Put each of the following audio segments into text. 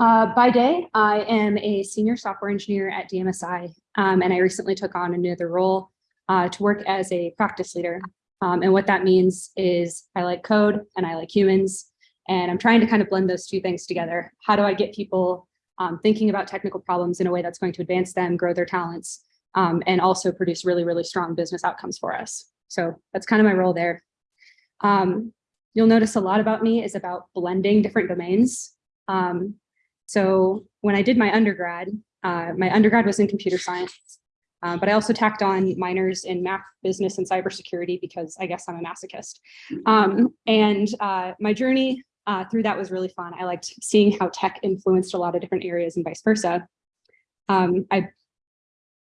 Uh, by day, I am a senior software engineer at DMSI, um, and I recently took on another role uh, to work as a practice leader. Um, and what that means is I like code and I like humans, and I'm trying to kind of blend those two things together. How do I get people um, thinking about technical problems in a way that's going to advance them, grow their talents, um, and also produce really, really strong business outcomes for us. So that's kind of my role there. Um, you'll notice a lot about me is about blending different domains. Um, so when I did my undergrad, uh, my undergrad was in computer science, uh, but I also tacked on minors in math, business, and cybersecurity because I guess I'm a masochist. Um, and uh, my journey uh, through that was really fun. I liked seeing how tech influenced a lot of different areas and vice versa. Um, I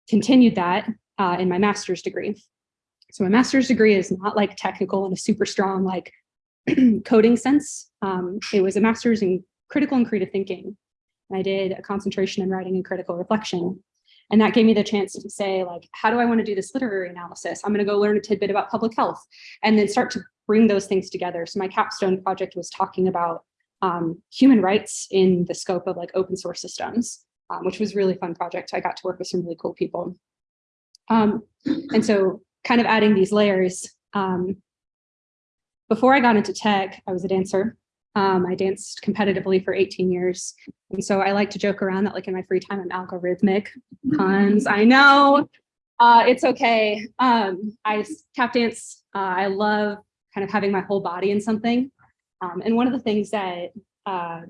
continued that uh, in my master's degree. So my master's degree is not like technical in a super strong like coding sense. Um, it was a master's in critical and creative thinking. And I did a concentration in writing and critical reflection. And that gave me the chance to say, like, how do I want to do this literary analysis? I'm going to go learn a tidbit about public health and then start to bring those things together. So my capstone project was talking about um, human rights in the scope of like open source systems, um, which was really fun project. I got to work with some really cool people. Um, and so kind of adding these layers, um, before I got into tech, I was a dancer. Um, I danced competitively for 18 years. And so I like to joke around that like in my free time, I'm algorithmic puns. I know uh, it's okay. Um, I tap dance. Uh, I love kind of having my whole body in something. Um, and one of the things that uh,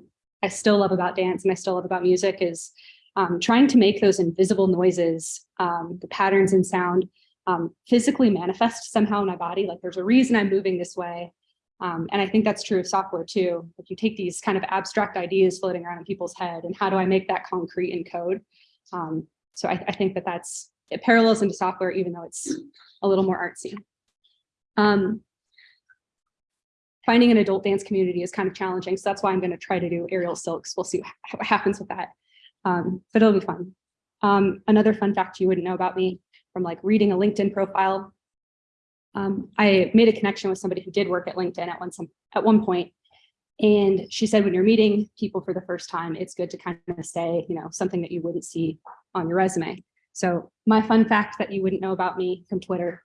I still love about dance and I still love about music is um, trying to make those invisible noises, um, the patterns in sound, um, physically manifest somehow in my body. Like there's a reason I'm moving this way. Um, and I think that's true of software too. If you take these kind of abstract ideas floating around in people's head and how do I make that concrete in code? Um, so I, I, think that that's, it parallels into software, even though it's a little more artsy. Um, finding an adult dance community is kind of challenging. So that's why I'm going to try to do aerial silks. We'll see what happens with that. Um, but it'll be fun. Um, another fun fact you wouldn't know about me from like reading a LinkedIn profile um, I made a connection with somebody who did work at LinkedIn at one, some, at one point, and she said, when you're meeting people for the first time, it's good to kind of say, you know, something that you wouldn't see on your resume. So my fun fact that you wouldn't know about me from Twitter,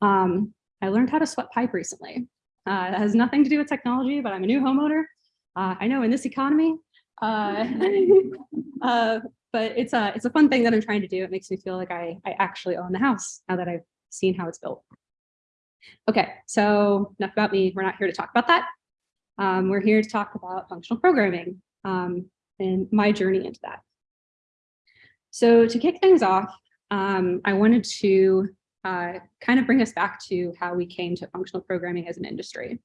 um, I learned how to sweat pipe recently. Uh, that has nothing to do with technology, but I'm a new homeowner. Uh, I know in this economy, uh, uh, but it's a it's a fun thing that I'm trying to do. It makes me feel like I I actually own the house now that I've seen how it's built. Okay, so enough about me. We're not here to talk about that. Um, we're here to talk about functional programming um, and my journey into that. So to kick things off, um, I wanted to uh, kind of bring us back to how we came to functional programming as an industry.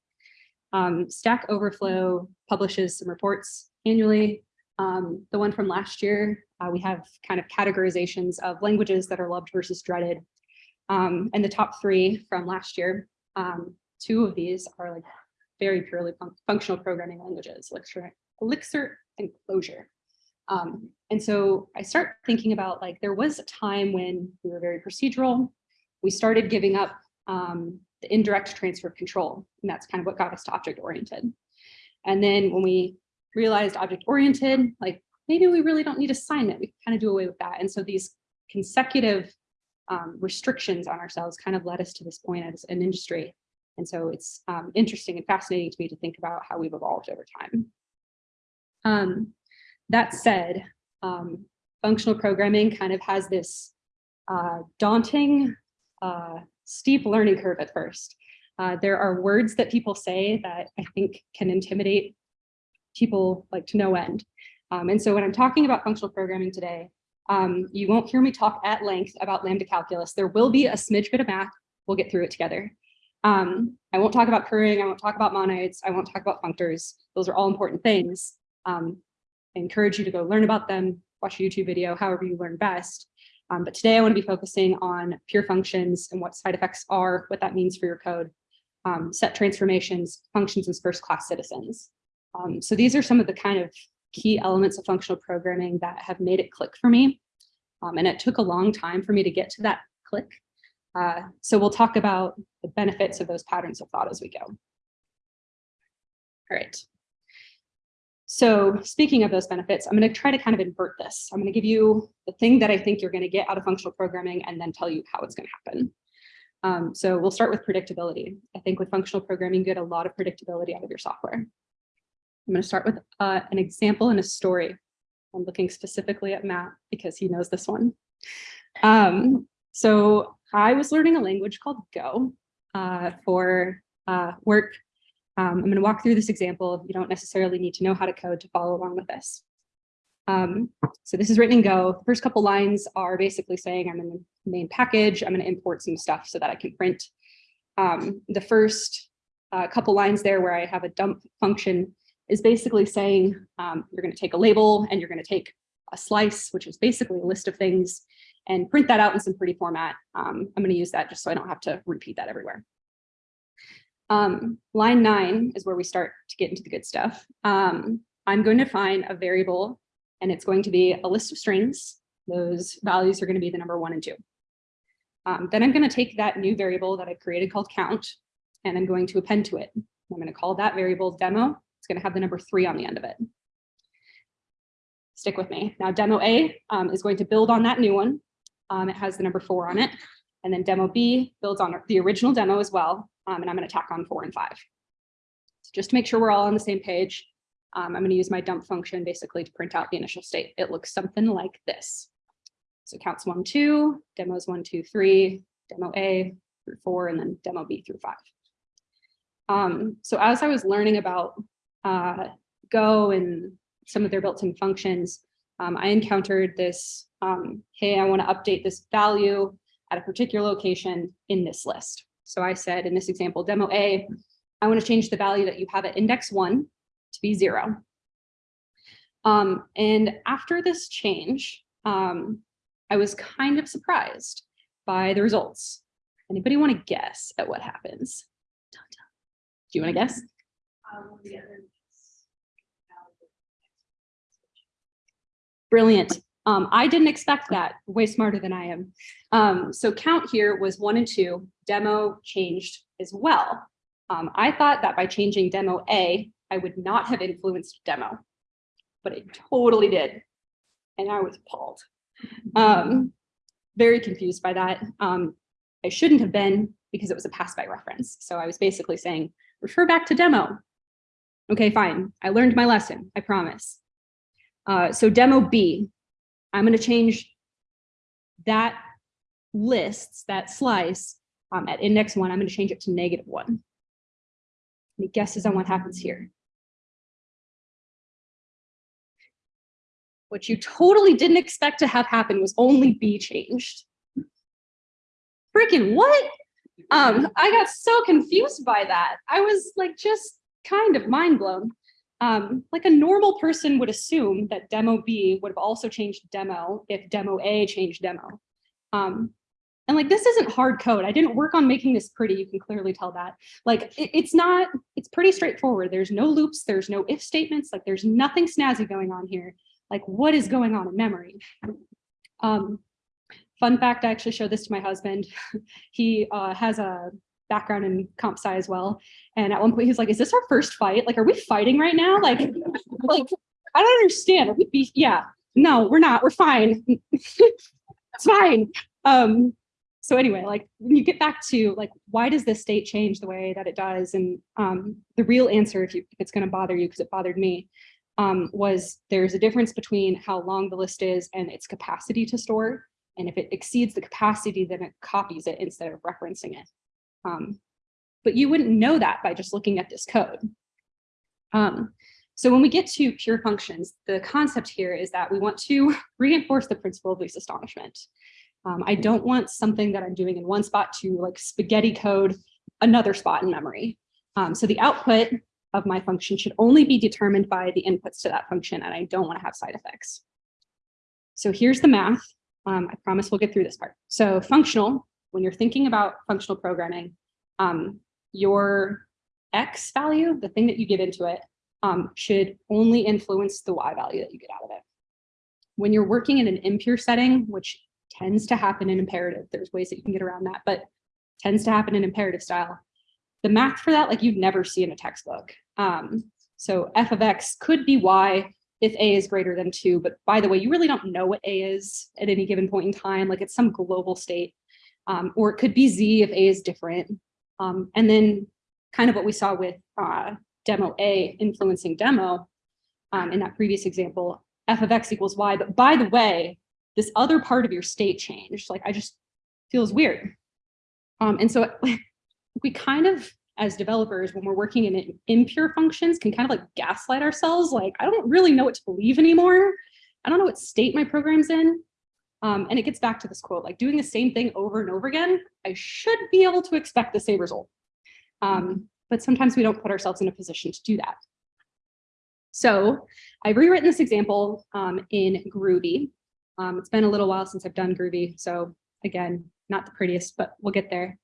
Um, Stack Overflow publishes some reports annually. Um, the one from last year, uh, we have kind of categorizations of languages that are loved versus dreaded um, and the top three from last year, um, two of these are like very purely fun functional programming languages, Elixir, Elixir and Clojure. Um, and so I start thinking about like, there was a time when we were very procedural. We started giving up um, the indirect transfer of control. And that's kind of what got us to object oriented. And then when we realized object oriented, like maybe we really don't need assignment, we kind of do away with that. And so these consecutive um, restrictions on ourselves kind of led us to this point as an industry. And so it's um, interesting and fascinating to me to think about how we've evolved over time. Um, that said, um, functional programming kind of has this uh, daunting, uh, steep learning curve at first. Uh, there are words that people say that I think can intimidate people like to no end. Um, and so when I'm talking about functional programming today, um, you won't hear me talk at length about lambda calculus. There will be a smidge bit of math. We'll get through it together. Um, I won't talk about currying. I won't talk about monoids. I won't talk about functors. Those are all important things. Um, I encourage you to go learn about them, watch a YouTube video, however you learn best. Um, but today I want to be focusing on pure functions and what side effects are, what that means for your code, um, set transformations, functions as first class citizens. Um, so these are some of the kind of key elements of functional programming that have made it click for me. Um, and it took a long time for me to get to that click. Uh, so we'll talk about the benefits of those patterns of thought as we go. All right. so speaking of those benefits, I'm going to try to kind of invert this. I'm going to give you the thing that I think you're going to get out of functional programming and then tell you how it's going to happen. Um, so we'll start with predictability. I think with functional programming, you get a lot of predictability out of your software. I'm going to start with uh, an example and a story. I'm looking specifically at Matt because he knows this one. Um, so I was learning a language called Go uh, for uh, work. Um, I'm going to walk through this example. You don't necessarily need to know how to code to follow along with this. Um, so this is written in Go. The first couple lines are basically saying I'm in the main package. I'm going to import some stuff so that I can print. Um, the first uh, couple lines there where I have a dump function is basically saying um, you're going to take a label and you're going to take a slice, which is basically a list of things, and print that out in some pretty format. Um, I'm going to use that just so I don't have to repeat that everywhere. Um, line nine is where we start to get into the good stuff. Um, I'm going to find a variable and it's going to be a list of strings. Those values are going to be the number one and two. Um, then I'm going to take that new variable that I created called count, and I'm going to append to it. I'm going to call that variable demo. It's going to have the number three on the end of it. Stick with me. Now demo A um, is going to build on that new one. Um, it has the number four on it. And then demo B builds on the original demo as well. Um, and I'm going to tack on four and five. So just to make sure we're all on the same page, um, I'm going to use my dump function basically to print out the initial state. It looks something like this. So counts one, two, demos one, two, three, demo A through four, and then demo B through five. Um, so as I was learning about uh, Go and some of their built-in functions, um, I encountered this, um, hey, I want to update this value at a particular location in this list. So I said in this example, demo A, I want to change the value that you have at index one to be zero. Um, and after this change, um, I was kind of surprised by the results. Anybody want to guess at what happens? Do you want to guess? Brilliant. Um, I didn't expect that, way smarter than I am. Um, so count here was one and two, demo changed as well. Um, I thought that by changing demo A, I would not have influenced demo, but it totally did. And I was appalled. Um, very confused by that. Um, I shouldn't have been because it was a pass by reference. So I was basically saying, refer back to demo. Okay, fine. I learned my lesson, I promise. Uh, so demo B, I'm going to change that lists, that slice um, at index one, I'm going to change it to negative one. Any guesses on what happens here? What you totally didn't expect to have happen was only B changed. Freaking what? Um, I got so confused by that. I was like just kind of mind blown. Um, like a normal person would assume that demo B would have also changed demo if demo A changed demo. Um, and like, this isn't hard code. I didn't work on making this pretty. You can clearly tell that. Like, it, it's not, it's pretty straightforward. There's no loops. There's no if statements. Like, there's nothing snazzy going on here. Like, what is going on in memory? Um, fun fact, I actually showed this to my husband. he uh, has a background in comp sci as well. And at one point he's like, is this our first fight? Like, are we fighting right now? Like, like I don't understand. Are we be yeah, no, we're not. We're fine. it's fine. Um, so anyway, like when you get back to like, why does this state change the way that it does? And um, the real answer, if, you, if it's going to bother you, because it bothered me, um, was there's a difference between how long the list is and its capacity to store. And if it exceeds the capacity, then it copies it instead of referencing it. Um, but you wouldn't know that by just looking at this code. Um, so when we get to pure functions, the concept here is that we want to reinforce the principle of least astonishment. Um, I don't want something that I'm doing in one spot to like spaghetti code another spot in memory. Um, so the output of my function should only be determined by the inputs to that function, and I don't want to have side effects. So here's the math. Um, I promise we'll get through this part. So functional, when you're thinking about functional programming, um, your X value, the thing that you give into it, um, should only influence the Y value that you get out of it. When you're working in an impure setting, which tends to happen in imperative. There's ways that you can get around that, but tends to happen in imperative style. The math for that, like you'd never see in a textbook. Um, So f of x could be y if a is greater than two, but by the way, you really don't know what a is at any given point in time, like it's some global state. Um, or it could be z if a is different. Um, and then kind of what we saw with uh, demo a influencing demo um, in that previous example, f of x equals y. But by the way, this other part of your state changed. Like I just feels weird. Um, and so we kind of, as developers, when we're working in impure functions, can kind of like gaslight ourselves. Like, I don't really know what to believe anymore. I don't know what state my program's in. Um, and it gets back to this quote, like doing the same thing over and over again, I should be able to expect the same result. Um, but sometimes we don't put ourselves in a position to do that. So I've rewritten this example um, in Groovy. Um, it's been a little while since I've done Groovy, so again, not the prettiest, but we'll get there.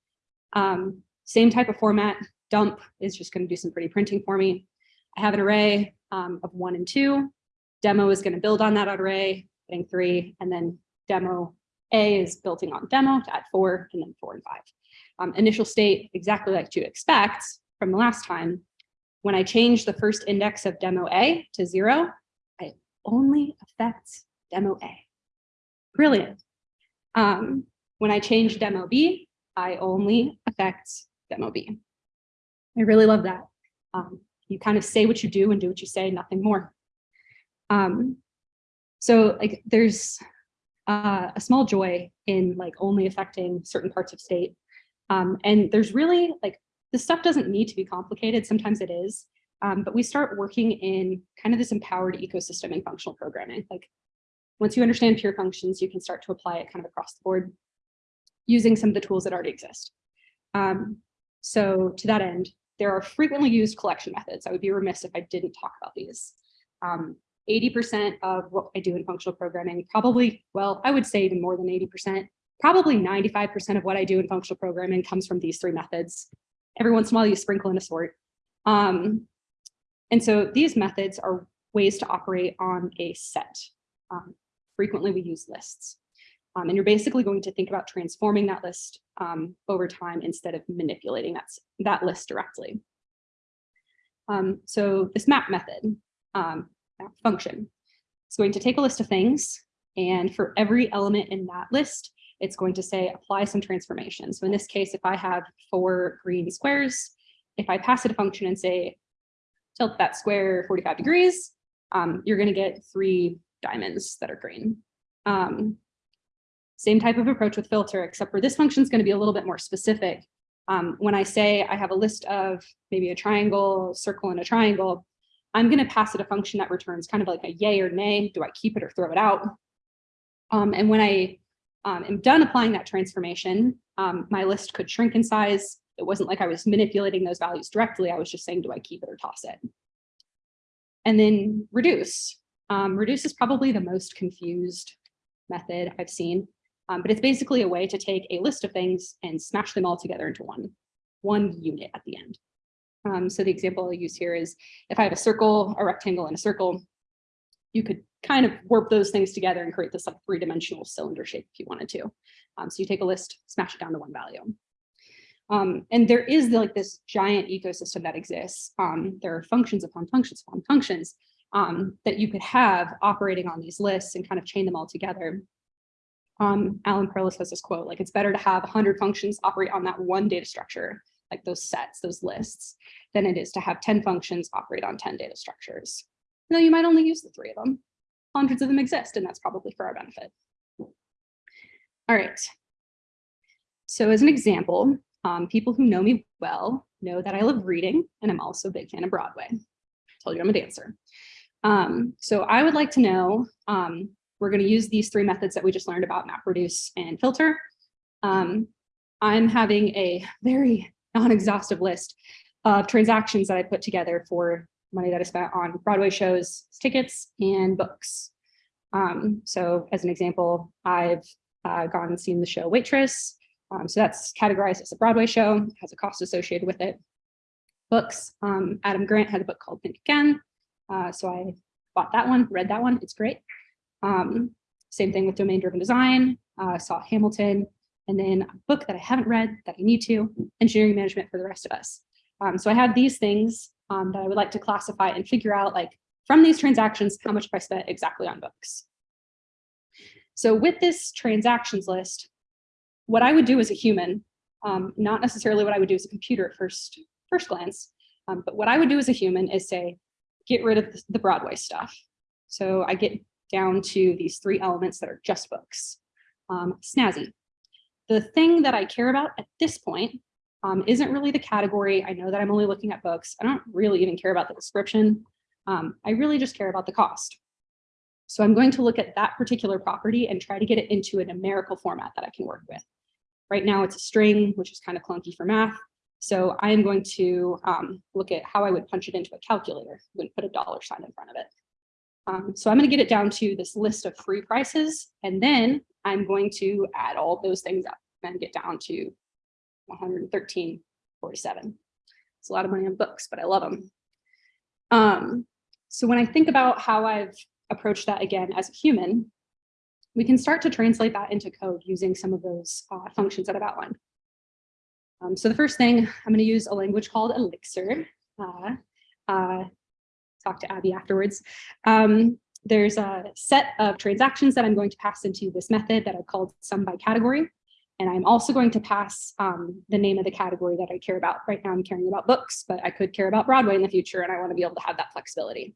Um, same type of format, dump is just gonna do some pretty printing for me. I have an array um, of one and two. Demo is gonna build on that array, getting three, and then demo A is building on demo to add four, and then four and five. Um, initial state, exactly like you expect from the last time. When I change the first index of demo A to zero, I only affect demo A. Brilliant. Um, when I change demo B, I only affect demo B. I really love that. Um, you kind of say what you do and do what you say, nothing more. Um, so like there's uh, a small joy in like only affecting certain parts of state. Um, and there's really like, this stuff doesn't need to be complicated. Sometimes it is. Um, but we start working in kind of this empowered ecosystem in functional programming. Like once you understand pure functions, you can start to apply it kind of across the board using some of the tools that already exist. Um, so to that end, there are frequently used collection methods. I would be remiss if I didn't talk about these. 80% um, of what I do in functional programming, probably, well, I would say even more than 80%, probably 95% of what I do in functional programming comes from these three methods. Every once in a while you sprinkle in a sort. Um, and so these methods are ways to operate on a set. Um, frequently we use lists. Um, and you're basically going to think about transforming that list um, over time instead of manipulating that, that list directly. Um, so this map method, um, function, It's going to take a list of things, and for every element in that list, it's going to say apply some transformation. So in this case, if I have four green squares, if I pass it a function and say tilt that square 45 degrees, um, you're going to get three diamonds that are green. Um, same type of approach with filter, except for this function is going to be a little bit more specific. Um, when I say I have a list of maybe a triangle, circle, and a triangle, I'm going to pass it a function that returns kind of like a yay or nay. Do I keep it or throw it out? Um, and when I um, am done applying that transformation, um, my list could shrink in size. It wasn't like I was manipulating those values directly. I was just saying, do I keep it or toss it? And then reduce. Um, reduce is probably the most confused method I've seen. Um, but it's basically a way to take a list of things and smash them all together into one, one unit at the end. Um, so the example I'll use here is if I have a circle, a rectangle, and a circle, you could kind of warp those things together and create this like three-dimensional cylinder shape if you wanted to. Um, so you take a list, smash it down to one value. Um, and there is like this giant ecosystem that exists. Um, there are functions upon functions upon functions um, that you could have operating on these lists and kind of chain them all together um, Alan Perlis has this quote, like it's better to have 100 functions operate on that one data structure, like those sets, those lists, than it is to have 10 functions operate on 10 data structures. Now you might only use the three of them. Hundreds of them exist, and that's probably for our benefit. All right. So as an example, um, people who know me well know that I love reading, and I'm also a big fan of Broadway. I told you I'm a dancer. Um, so I would like to know um, we're going to use these three methods that we just learned about, map, reduce, and filter. Um, I'm having a very non-exhaustive list of transactions that I put together for money that I spent on Broadway shows, tickets, and books. Um, so as an example, I've uh, gone and seen the show Waitress. Um, so that's categorized as a Broadway show, has a cost associated with it. Books, um, Adam Grant had a book called Think Again. Uh, so I bought that one, read that one, it's great. Um, same thing with domain driven design, uh, saw Hamilton, and then a book that I haven't read that I need to, engineering management for the rest of us. Um, so I have these things um, that I would like to classify and figure out like from these transactions, how much have I spent exactly on books. So with this transactions list, what I would do as a human, um, not necessarily what I would do as a computer at first, first glance, um, but what I would do as a human is say, get rid of the Broadway stuff. So I get down to these three elements that are just books. Um, snazzy. The thing that I care about at this point um, isn't really the category. I know that I'm only looking at books. I don't really even care about the description. Um, I really just care about the cost. So I'm going to look at that particular property and try to get it into a numerical format that I can work with. Right now it's a string, which is kind of clunky for math. So I am going to um, look at how I would punch it into a calculator and put a dollar sign in front of it. Um, so I'm going to get it down to this list of free prices, and then I'm going to add all those things up and get down to 113.47. It's a lot of money on books, but I love them. Um, so when I think about how I've approached that again as a human, we can start to translate that into code using some of those uh, functions that I've outlined. Um, so the first thing, I'm going to use a language called Elixir. Uh, uh, talk to Abby afterwards. Um, there's a set of transactions that I'm going to pass into this method that I called sum by category. And I'm also going to pass um, the name of the category that I care about. Right now I'm caring about books, but I could care about Broadway in the future and I want to be able to have that flexibility.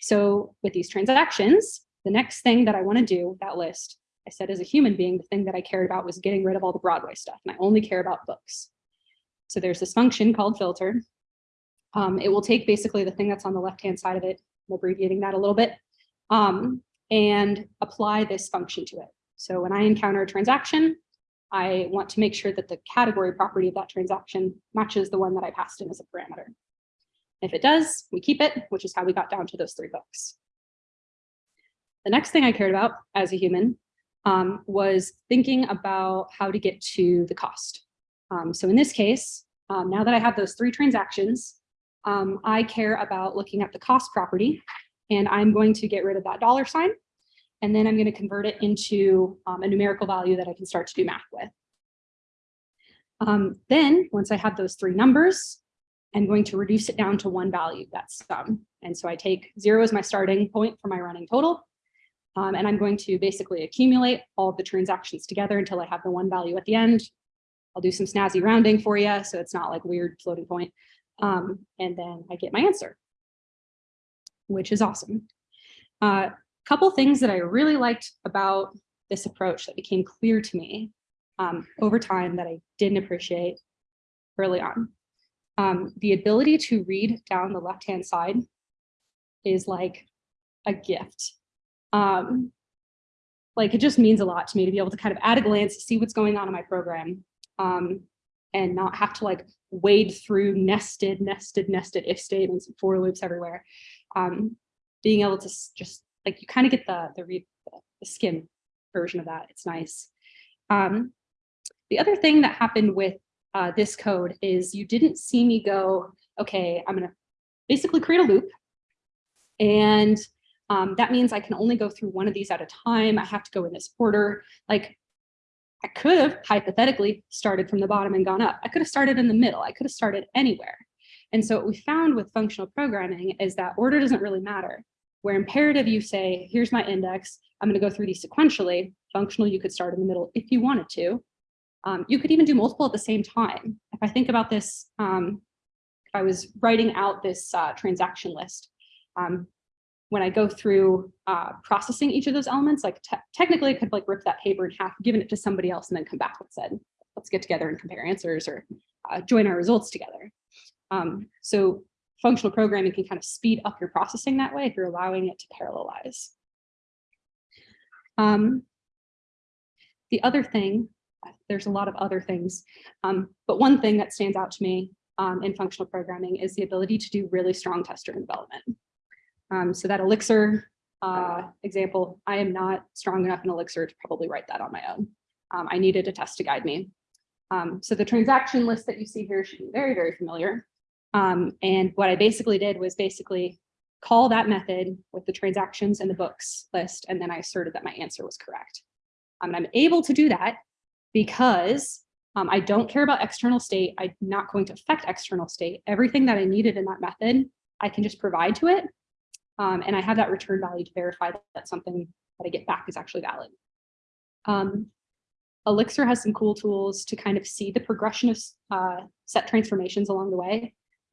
So with these transactions, the next thing that I want to do, that list, I said as a human being, the thing that I cared about was getting rid of all the Broadway stuff, and I only care about books. So there's this function called filter. Um, it will take basically the thing that's on the left-hand side of it, I'm abbreviating that a little bit, um, and apply this function to it. So when I encounter a transaction, I want to make sure that the category property of that transaction matches the one that I passed in as a parameter. If it does, we keep it, which is how we got down to those three books. The next thing I cared about as a human um, was thinking about how to get to the cost. Um, so in this case, um, now that I have those three transactions, um, I care about looking at the cost property and I'm going to get rid of that dollar sign. And then I'm going to convert it into um, a numerical value that I can start to do math with. Um, then once I have those three numbers, I'm going to reduce it down to one value, that's sum. And so I take zero as my starting point for my running total. Um, and I'm going to basically accumulate all of the transactions together until I have the one value at the end. I'll do some snazzy rounding for you, so it's not like weird floating point. Um, and then I get my answer, which is awesome. A uh, couple things that I really liked about this approach that became clear to me um, over time that I didn't appreciate early on. Um, the ability to read down the left-hand side is like a gift um, like it just means a lot to me to be able to kind of at a glance see what's going on in my program um, and not have to like wade through nested, nested, nested if statements and for loops everywhere. Um, being able to just like you kind of get the the read the version of that. It's nice. Um, the other thing that happened with uh, this code is you didn't see me go, okay, I'm gonna basically create a loop and um, that means I can only go through one of these at a time. I have to go in this order. Like I could have hypothetically started from the bottom and gone up. I could have started in the middle. I could have started anywhere. And so what we found with functional programming is that order doesn't really matter. Where imperative you say, here's my index, I'm going to go through these sequentially. Functional, you could start in the middle if you wanted to. Um, you could even do multiple at the same time. If I think about this, um, if I was writing out this uh, transaction list, um, when I go through uh, processing each of those elements, like te technically I could like rip that paper in half, given it to somebody else and then come back and said, let's get together and compare answers or uh, join our results together. Um, so functional programming can kind of speed up your processing that way if you're allowing it to parallelize. Um, the other thing, there's a lot of other things, um, but one thing that stands out to me um, in functional programming is the ability to do really strong test-driven development. Um, so that Elixir uh, example, I am not strong enough in Elixir to probably write that on my own. Um, I needed a test to guide me. Um, so the transaction list that you see here should be very, very familiar. Um, and what I basically did was basically call that method with the transactions and the books list, and then I asserted that my answer was correct. Um, and I'm able to do that because Um, I don't care about external state. I'm not going to affect external state. Everything that I needed in that method, I can just provide to it. Um, and I have that return value to verify that, that something that I get back is actually valid. Um, Elixir has some cool tools to kind of see the progression of uh, set transformations along the way.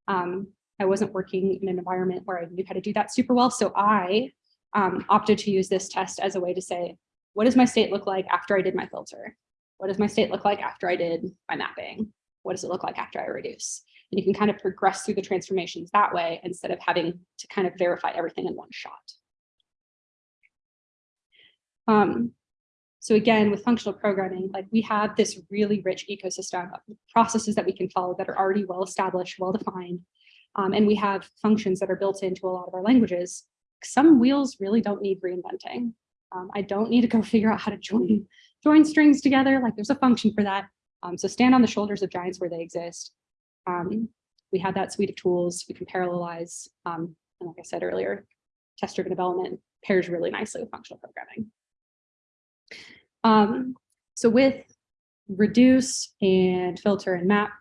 Um, I wasn't working in an environment where I knew how to do that super well. So I um, opted to use this test as a way to say, what does my state look like after I did my filter? What does my state look like after I did my mapping? What does it look like after I reduce? And you can kind of progress through the transformations that way instead of having to kind of verify everything in one shot. Um, so again, with functional programming, like we have this really rich ecosystem of processes that we can follow that are already well established, well defined. Um, and we have functions that are built into a lot of our languages. Some wheels really don't need reinventing. Um, I don't need to go figure out how to join, join strings together. Like there's a function for that. Um, so stand on the shoulders of giants where they exist. Um, we have that suite of tools. We can parallelize. Um, and like I said earlier, test-driven development pairs really nicely with functional programming. Um, so with reduce and filter and map,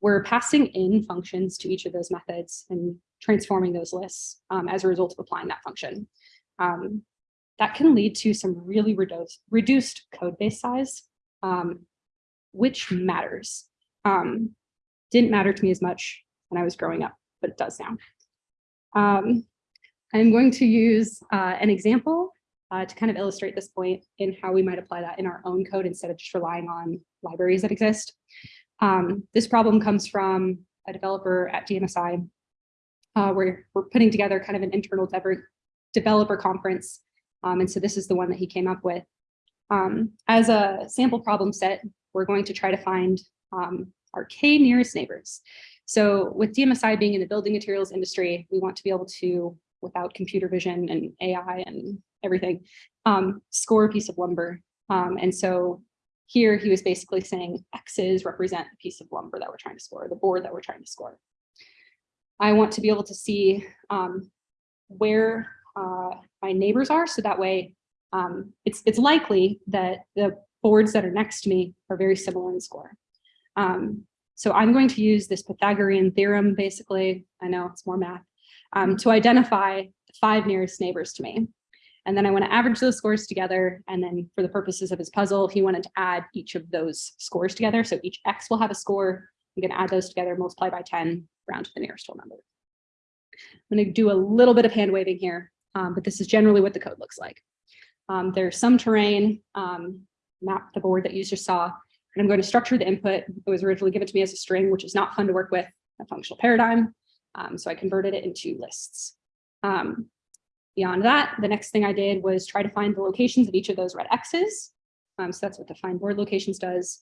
we're passing in functions to each of those methods and transforming those lists um, as a result of applying that function. Um, that can lead to some really reduced, reduced code base size, um, which matters. Um, didn't matter to me as much when I was growing up, but it does now. Um, I'm going to use uh, an example uh, to kind of illustrate this point in how we might apply that in our own code instead of just relying on libraries that exist. Um, this problem comes from a developer at DMSI, uh, where we're putting together kind of an internal developer conference. Um, and so this is the one that he came up with. Um, as a sample problem set, we're going to try to find um, our K nearest neighbors. So with DMSI being in the building materials industry, we want to be able to, without computer vision and AI and everything, um, score a piece of lumber. Um, and so here he was basically saying X's represent the piece of lumber that we're trying to score, the board that we're trying to score. I want to be able to see um, where uh, my neighbors are, so that way um, it's, it's likely that the boards that are next to me are very similar in score. Um, so I'm going to use this Pythagorean theorem, basically, I know it's more math, um, to identify the five nearest neighbors to me. And then I want to average those scores together. And then for the purposes of his puzzle, he wanted to add each of those scores together. So each X will have a score. Going to add those together, multiply by 10, round to the nearest whole number. I'm going to do a little bit of hand waving here, um, but this is generally what the code looks like. Um, there's some terrain, um, map the board that you just saw, and I'm going to structure the input. It was originally given to me as a string, which is not fun to work with, a functional paradigm. Um, so I converted it into lists. Um, Beyond that, the next thing I did was try to find the locations of each of those red X's. Um, so that's what the find board locations does.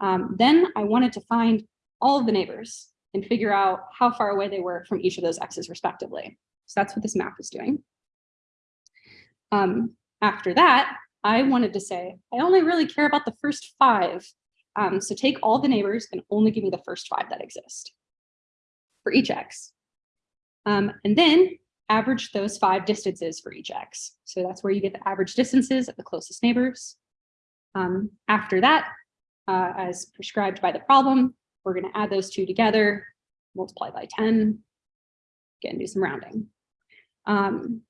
Um, then I wanted to find all of the neighbors and figure out how far away they were from each of those X's respectively. So that's what this map is doing. Um, after that, I wanted to say, I only really care about the first five. Um, so take all the neighbors and only give me the first five that exist for each X. Um, and then average those five distances for each X. So that's where you get the average distances of the closest neighbors. Um, after that, uh, as prescribed by the problem, we're going to add those two together, multiply by 10, again, do some rounding. Um,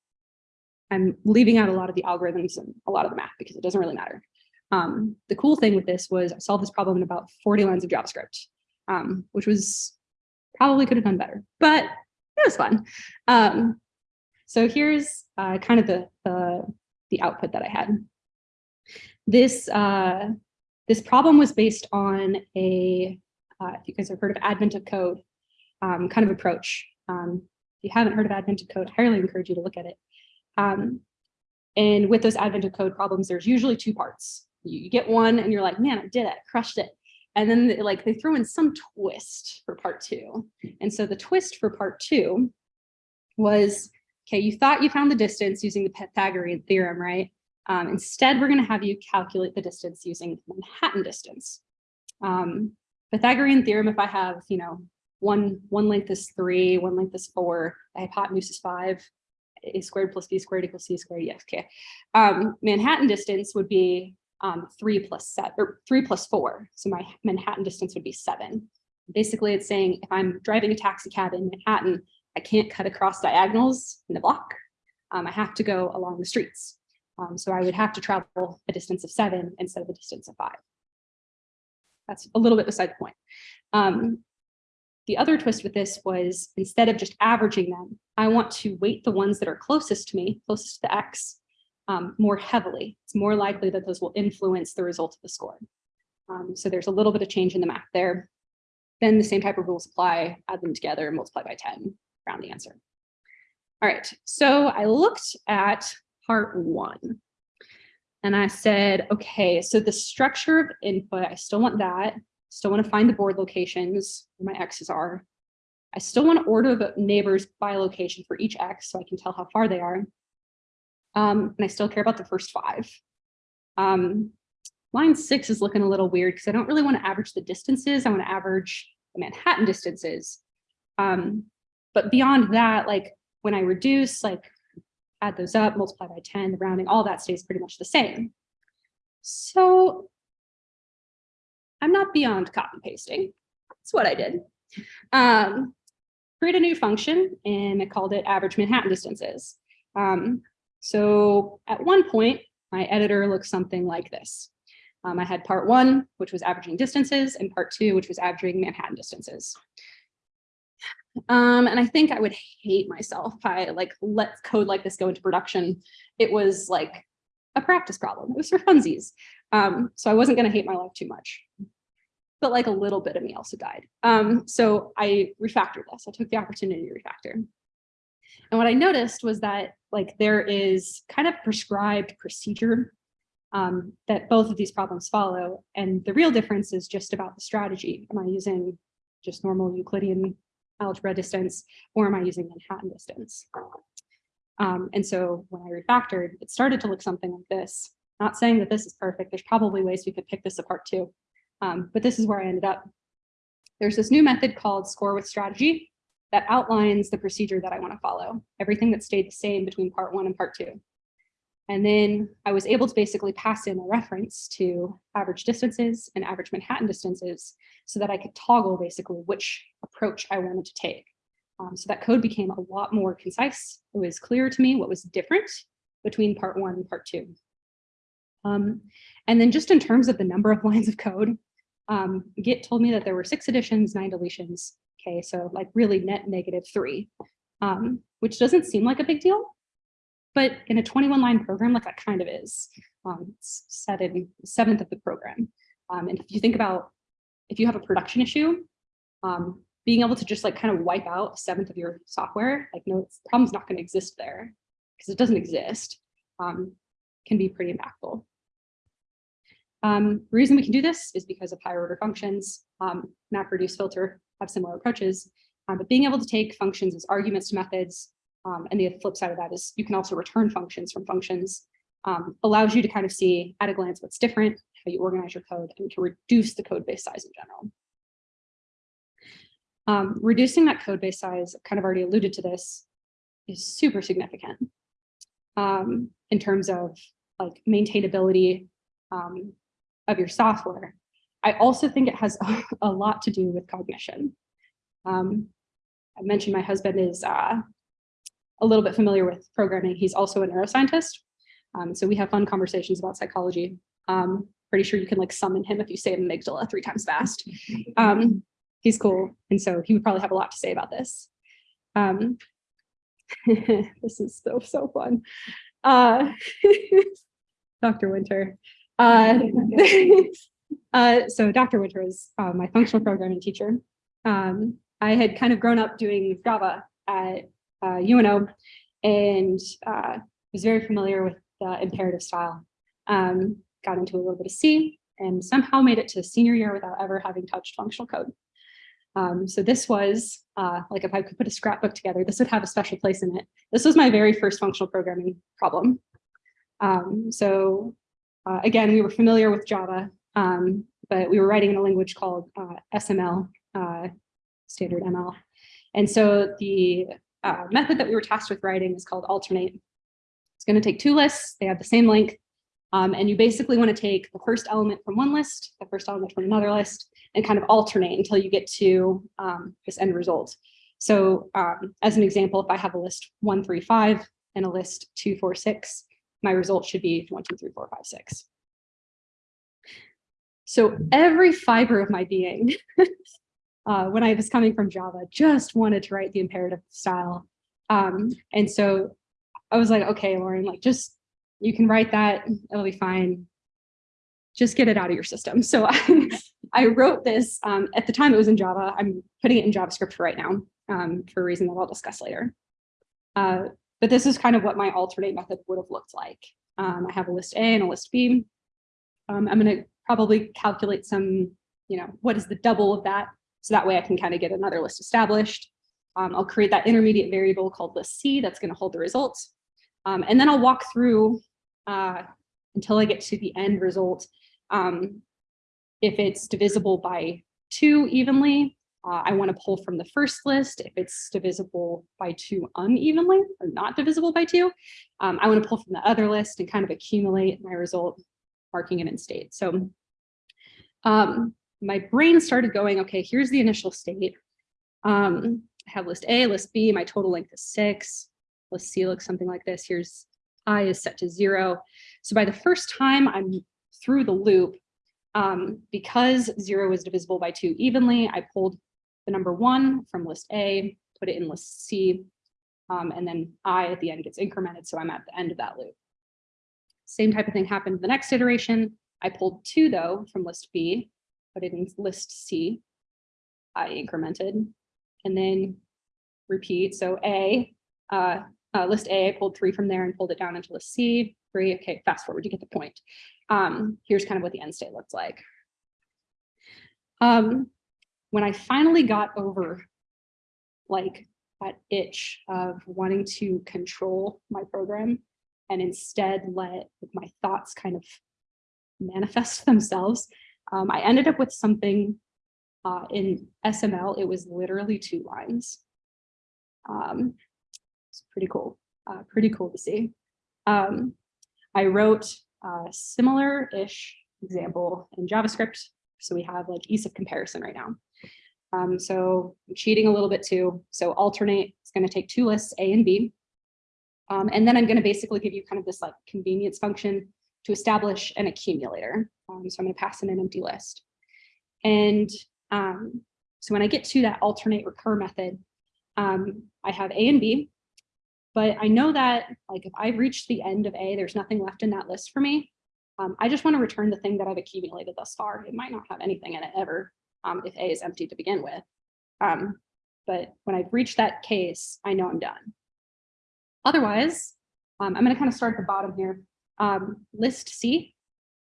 I'm leaving out a lot of the algorithms and a lot of the math because it doesn't really matter. Um, the cool thing with this was I solved this problem in about 40 lines of JavaScript, um, which was probably could have done better, but it was fun. Um, so here's uh, kind of the, the, the, output that I had. This, uh, this problem was based on a, uh, if you guys have heard of Advent of Code um, kind of approach. Um, if you haven't heard of Advent of Code, I highly encourage you to look at it. Um, and with those Advent of Code problems, there's usually two parts. You, you get one and you're like, man, I did it, crushed it. And then like they throw in some twist for part two. And so the twist for part two was Okay, you thought you found the distance using the Pythagorean theorem, right? Um, instead, we're going to have you calculate the distance using Manhattan distance. Um, Pythagorean theorem, if I have, you know, one, one length is three, one length is four, the hypotenuse is five, a squared plus b squared equals c squared, yes, okay. Um, Manhattan distance would be um, three plus set or three plus four. So my Manhattan distance would be seven. Basically, it's saying if I'm driving a taxi cab in Manhattan, I can't cut across diagonals in the block. Um, I have to go along the streets. Um, so I would have to travel a distance of seven instead of a distance of five. That's a little bit beside the point. Um, the other twist with this was instead of just averaging them, I want to weight the ones that are closest to me, closest to the X, um, more heavily. It's more likely that those will influence the result of the score. Um, so there's a little bit of change in the math there. Then the same type of rules apply, add them together, multiply by 10, the answer. All right, so I looked at part one and I said, okay, so the structure of input, I still want that. Still want to find the board locations where my X's are. I still want to order the neighbors by location for each X so I can tell how far they are. Um, and I still care about the first five. Um, line six is looking a little weird because I don't really want to average the distances. I want to average the Manhattan distances. Um, but beyond that, like when I reduce, like add those up, multiply by 10, the rounding, all that stays pretty much the same. So I'm not beyond copy pasting. That's what I did. Um, create a new function and I called it average Manhattan distances. Um, so at one point, my editor looks something like this. Um, I had part one, which was averaging distances, and part two, which was averaging Manhattan distances. Um, and I think I would hate myself if I like let code like this go into production. It was like a practice problem. It was for funsies. Um, so I wasn't going to hate my life too much. But like a little bit of me also died. Um, so I refactored this. I took the opportunity to refactor. And what I noticed was that like there is kind of prescribed procedure um, that both of these problems follow. And the real difference is just about the strategy. Am I using just normal Euclidean algebra distance or am I using Manhattan distance? Um, and so when I refactored, it started to look something like this. Not saying that this is perfect. There's probably ways we could pick this apart too. Um, but this is where I ended up. There's this new method called score with strategy that outlines the procedure that I want to follow, everything that stayed the same between part one and part two. And then I was able to basically pass in a reference to average distances and average Manhattan distances so that I could toggle basically which approach I wanted to take. Um, so that code became a lot more concise. It was clear to me what was different between part one and part two. Um, and then just in terms of the number of lines of code, um, Git told me that there were six additions, nine deletions. Okay, so like really net negative three, um, which doesn't seem like a big deal, but in a 21 line program, like that kind of is. Um, it's set in seventh of the program. Um, and if you think about, if you have a production issue, um, being able to just like kind of wipe out a seventh of your software, like no, the problem's not going to exist there because it doesn't exist, um, can be pretty impactful. Um, reason we can do this is because of higher order functions, um, MapReduce filter have similar approaches, um, but being able to take functions as arguments to methods, um, and the flip side of that is you can also return functions from functions, um, allows you to kind of see at a glance what's different, how you organize your code, and to reduce the code base size in general. Um, reducing that code base size, kind of already alluded to this, is super significant um, in terms of like maintainability um, of your software. I also think it has a, lot to do with cognition. Um, I mentioned my husband is uh, a little bit familiar with programming. He's also a neuroscientist. Um, so we have fun conversations about psychology. Um, pretty sure you can like summon him if you say amygdala three times fast. Um, he's cool. And so he would probably have a lot to say about this. Um, this is so, so fun. Uh, Dr. Winter. Uh, uh, so Dr. Winter is uh, my functional programming teacher. Um, I had kind of grown up doing Java at uh, UNO and uh, was very familiar with the imperative style. Um, got into a little bit of C and somehow made it to senior year without ever having touched functional code. Um, so this was uh, like if I could put a scrapbook together, this would have a special place in it. This was my very first functional programming problem. Um, so uh, again, we were familiar with Java, um, but we were writing in a language called uh, SML, uh, standard ML. And so the uh, method that we were tasked with writing is called alternate. It's going to take two lists. They have the same length. Um, and you basically want to take the first element from one list, the first element from another list, and kind of alternate until you get to um, this end result. So um, as an example, if I have a list one, three, five, and a list two, four, six, my result should be one, two, three, four, five, six. So every fiber of my being, uh, when I was coming from Java, just wanted to write the imperative style. Um, and so I was like, okay, Lauren, like just, you can write that, it'll be fine. Just get it out of your system. So I, I wrote this, um, at the time it was in Java, I'm putting it in JavaScript right now um, for a reason that I'll discuss later. Uh, but this is kind of what my alternate method would have looked like. Um, I have a list A and a list B. Um, I'm going to probably calculate some, you know, what is the double of that? So that way I can kind of get another list established. Um, I'll create that intermediate variable called list C that's going to hold the results. Um, and then I'll walk through uh, until I get to the end result. Um, if it's divisible by two evenly, uh, I want to pull from the first list. If it's divisible by two unevenly or not divisible by two, um, I want to pull from the other list and kind of accumulate my result, marking it in state. So um, my brain started going, okay, here's the initial state. Um, I have list A, list B, my total length is six. List C looks something like this. Here's I is set to zero. So by the first time I'm through the loop, um, because zero is divisible by two evenly, I pulled the number one from list A, put it in list C, um, and then I at the end gets incremented, so I'm at the end of that loop. Same type of thing happened the next iteration. I pulled two though from list B, put it in list C, I incremented, and then repeat. So A, uh, uh, list A, I pulled three from there and pulled it down into list C, three, okay, fast forward, you get the point. Um, here's kind of what the end state looks like. Um, when I finally got over like that itch of wanting to control my program and instead let my thoughts kind of manifest themselves, um, I ended up with something uh, in SML. It was literally two lines. Um, it's pretty cool, uh, pretty cool to see. Um, I wrote a similar-ish example in JavaScript. So we have like ease of comparison right now. Um, so I'm cheating a little bit too. So alternate is going to take two lists, A and B. Um, and then I'm going to basically give you kind of this like convenience function to establish an accumulator. Um, so I'm going to pass in an empty list. And um, so when I get to that alternate recur method, um, I have A and B. But I know that like if I've reached the end of A, there's nothing left in that list for me. Um, I just want to return the thing that I've accumulated thus far. It might not have anything in it ever um, if A is empty to begin with. Um, but when I've reached that case, I know I'm done. Otherwise, um, I'm going to kind of start at the bottom here. Um, list C,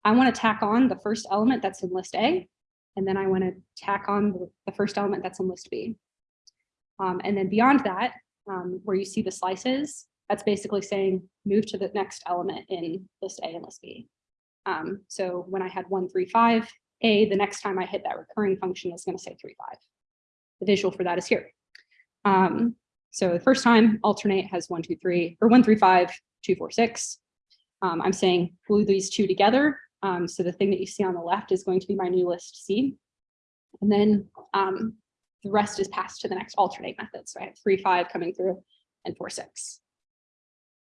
I want to tack on the first element that's in list A, and then I want to tack on the, first element that's in list B. Um, and then beyond that, um, where you see the slices, that's basically saying move to the next element in list A and list B. Um, so when I had one, three, five, a, the next time I hit that recurring function is going to say three, five. The visual for that is here. Um, so the first time alternate has one, two, three, or one, three, five, two, four, six. Um, I'm saying glue these two together. Um, so the thing that you see on the left is going to be my new list C. And then um, the rest is passed to the next alternate method. So I have three, five coming through and four, six.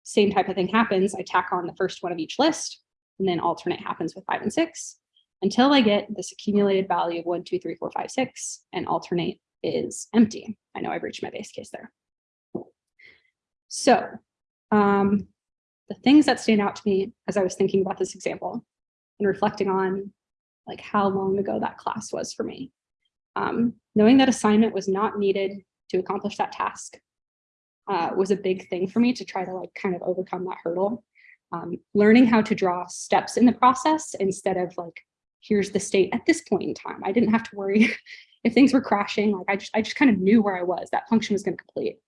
Same type of thing happens. I tack on the first one of each list and then alternate happens with five and six until I get this accumulated value of one, two, three, four, five, six, and alternate is empty. I know I've reached my base case there. So um, the things that stand out to me as I was thinking about this example and reflecting on like how long ago that class was for me. Um, knowing that assignment was not needed to accomplish that task uh, was a big thing for me to try to like kind of overcome that hurdle. Um, learning how to draw steps in the process instead of like here's the state at this point in time. I didn't have to worry if things were crashing. Like I just, I just kind of knew where I was. That function was going to complete.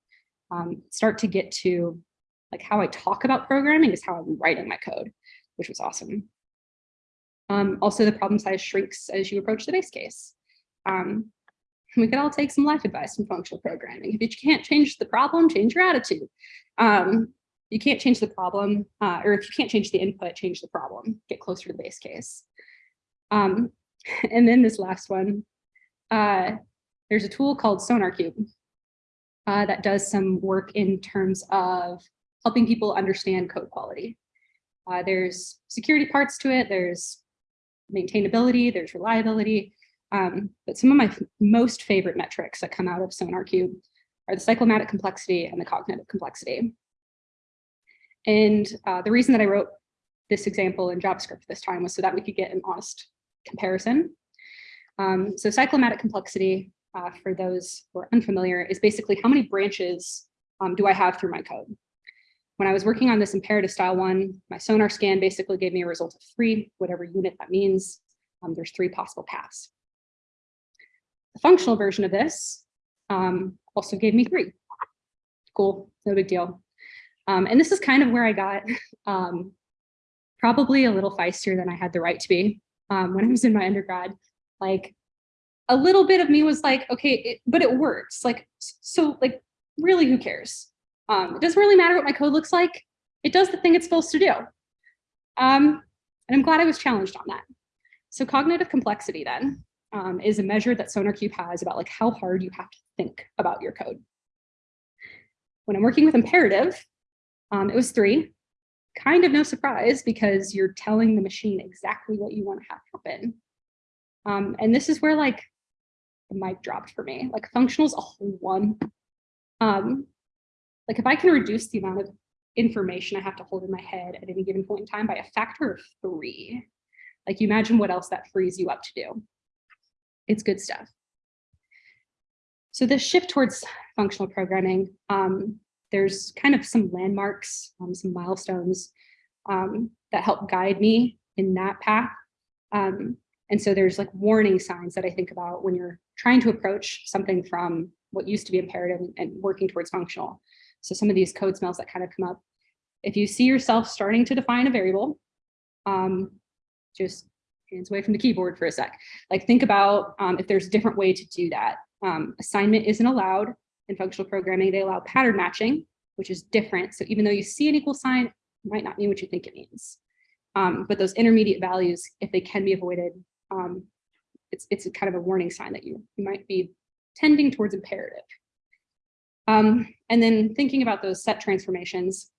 Um, start to get to like how I talk about programming is how I'm writing my code, which was awesome. Um, also, the problem size shrinks as you approach the base case. Um, we could all take some life advice from functional programming. If you can't change the problem, change your attitude. Um, you can't change the problem, uh, or if you can't change the input, change the problem, get closer to the base case. Um, and then this last one, uh, there's a tool called SonarQube uh, that does some work in terms of helping people understand code quality. Uh, there's security parts to it, there's maintainability, there's reliability, um, but some of my most favorite metrics that come out of SonarQube are the cyclomatic complexity and the cognitive complexity. And uh, the reason that I wrote this example in JavaScript this time was so that we could get an honest comparison. Um, so cyclomatic complexity, uh, for those who are unfamiliar, is basically how many branches um, do I have through my code? When I was working on this imperative style one, my sonar scan basically gave me a result of three, whatever unit that means. Um, there's three possible paths. The functional version of this um, also gave me three. Cool, no big deal. Um, and this is kind of where I got um, probably a little feistier than I had the right to be um, when I was in my undergrad. Like a little bit of me was like, okay, it, but it works. Like, so like, really, who cares? Um, it doesn't really matter what my code looks like. It does the thing it's supposed to do. Um, and I'm glad I was challenged on that. So cognitive complexity then um, is a measure that SonarQube has about like how hard you have to think about your code. When I'm working with imperative, um, it was three. Kind of no surprise because you're telling the machine exactly what you want to have happen. Um, and this is where like the mic dropped for me. Like functional's a whole one. Um, like if I can reduce the amount of information I have to hold in my head at any given point in time by a factor of three, like you imagine what else that frees you up to do. It's good stuff. So this shift towards functional programming, um, there's kind of some landmarks, um, some milestones um, that help guide me in that path. Um, and so there's like warning signs that I think about when you're trying to approach something from what used to be imperative and, and working towards functional. So some of these code smells that kind of come up. If you see yourself starting to define a variable, um, just hands away from the keyboard for a sec. Like think about um, if there's a different way to do that. Um, assignment isn't allowed in functional programming. They allow pattern matching, which is different. So even though you see an equal sign, it might not mean what you think it means. Um, but those intermediate values, if they can be avoided, um, it's, it's a kind of a warning sign that you, you might be tending towards imperative. Um, and then thinking about those set transformations,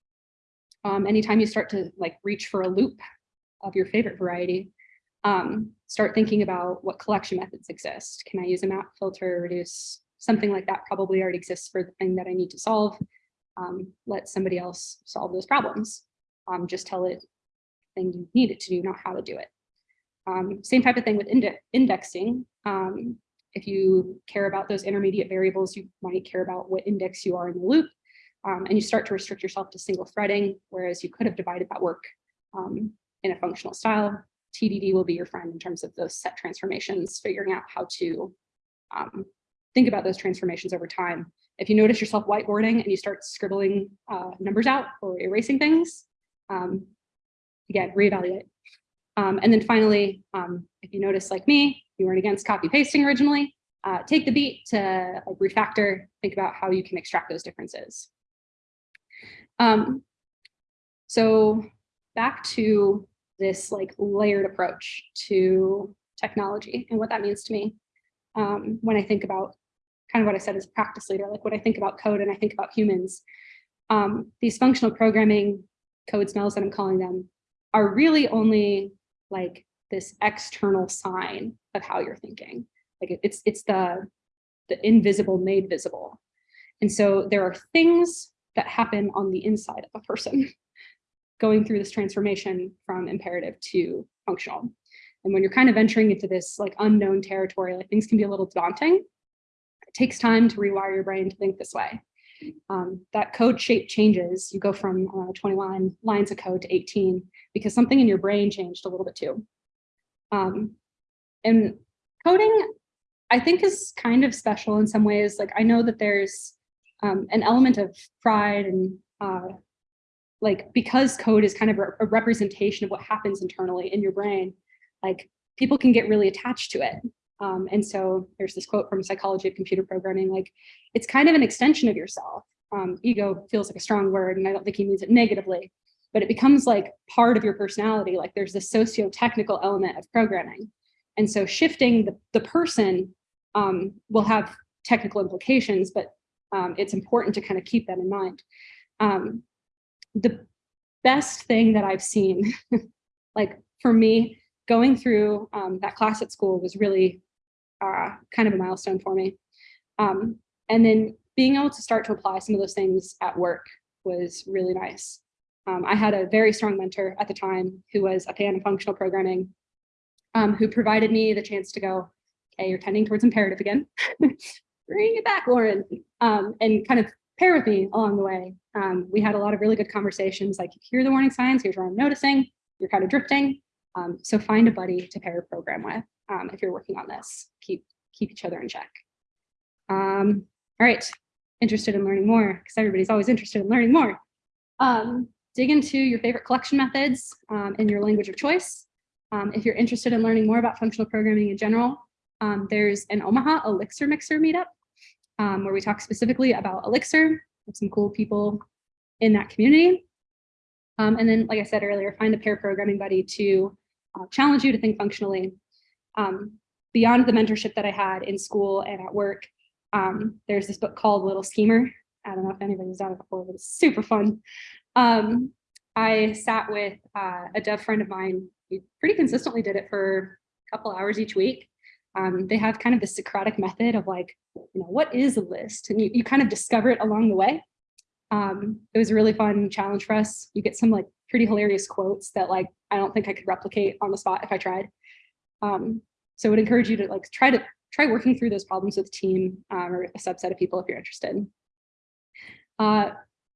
um, anytime you start to like reach for a loop of your favorite variety, um, start thinking about what collection methods exist. Can I use a map filter, reduce, something like that probably already exists for the thing that I need to solve. Um, let somebody else solve those problems. Um, just tell it the thing you need it to do, not how to do it. Um, same type of thing with inde indexing. If you care about those intermediate variables, you might care about what index you are in the loop. Um, and you start to restrict yourself to single threading, whereas you could have divided that work um, in a functional style. TDD will be your friend in terms of those set transformations, figuring out how to um, think about those transformations over time. If you notice yourself whiteboarding and you start scribbling uh, numbers out or erasing things, um, again, reevaluate. Um, and then finally, um, if you notice like me, you weren't against copy pasting originally, uh, take the beat to like, refactor, think about how you can extract those differences. Um, so back to this like layered approach to technology and what that means to me um, when I think about kind of what I said as a practice leader, like when I think about code and I think about humans, um, these functional programming code smells that I'm calling them are really only like this external sign of how you're thinking. Like it's it's the the invisible made visible. And so there are things that happen on the inside of a person going through this transformation from imperative to functional. And when you're kind of entering into this like unknown territory, like things can be a little daunting. It takes time to rewire your brain to think this way. Um, that code shape changes. You go from uh, 21 lines of code to 18 because something in your brain changed a little bit too. Um, and coding, I think is kind of special in some ways. Like I know that there's um, an element of pride and uh, like because code is kind of a representation of what happens internally in your brain, like people can get really attached to it. Um, and so there's this quote from Psychology of Computer Programming, like it's kind of an extension of yourself. um, ego feels like a strong word and I don't think he means it negatively, but it becomes like part of your personality. Like there's this socio-technical element of programming. And so shifting the, the person um, will have technical implications, but um, it's important to kind of keep that in mind. Um, the best thing that I've seen, like for me, going through um, that class at school was really uh, kind of a milestone for me. Um, and then being able to start to apply some of those things at work was really nice. Um, I had a very strong mentor at the time who was a fan of functional programming, um, who provided me the chance to go, okay, you're tending towards imperative again. Bring it back, Lauren, um, and kind of pair with me along the way. Um, we had a lot of really good conversations, like here are the warning signs, here's what I'm noticing, you're kind of drifting. Um, so find a buddy to pair a program with um, if you're working on this. Keep, keep each other in check. All right, interested in learning more, because everybody's always interested in learning more. Um, dig into your favorite collection methods um, in your language of choice. Um, if you're interested in learning more about functional programming in general, um, there's an Omaha Elixir Mixer meetup um, where we talk specifically about Elixir with some cool people in that community. Um, and then, like I said earlier, find a pair programming buddy to uh, challenge you to think functionally. Um, beyond the mentorship that I had in school and at work, there's this book called Little Schemer. I don't know if anybody's done it before, but it's super fun. Um, I sat with uh, a dev friend of mine who pretty consistently did it for a couple hours each week. Um, they have kind of the Socratic method of like, you know, what is a list? And you, you kind of discover it along the way. Um, it was a really fun challenge for us. You get some like pretty hilarious quotes that like, I don't think I could replicate on the spot if I tried. Um, so I would encourage you to like try to try working through those problems with a team um, or a subset of people if you're interested. Uh,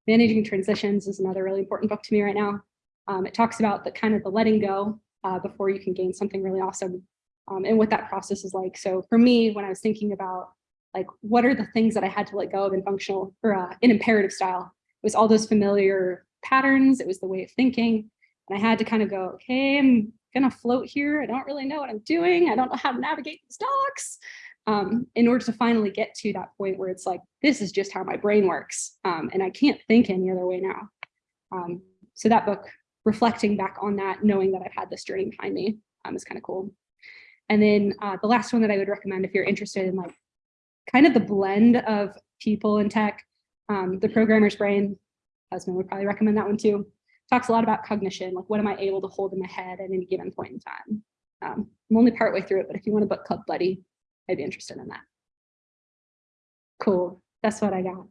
Managing Transitions is another really important book to me right now. Um, it talks about the kind of the letting go uh, before you can gain something really awesome um, and what that process is like. So for me, when I was thinking about like, what are the things that I had to let go of in functional or uh, in imperative style, it was all those familiar patterns. It was the way of thinking. And I had to kind of go, okay, I'm gonna float here. I don't really know what I'm doing. I don't know how to navigate these docs um, in order to finally get to that point where it's like, this is just how my brain works. Um, and I can't think any other way now. Um, so that book, reflecting back on that, knowing that I've had this journey behind me um, is kind of cool. And then uh, the last one that I would recommend if you're interested in like kind of the blend of people and tech, um, the programmer's brain, husband would probably recommend that one too. Talks a lot about cognition, like what am I able to hold in my head at any given point in time. Um, I'm only partway through it, but if you want a book club buddy, I'd be interested in that. Cool, that's what I got.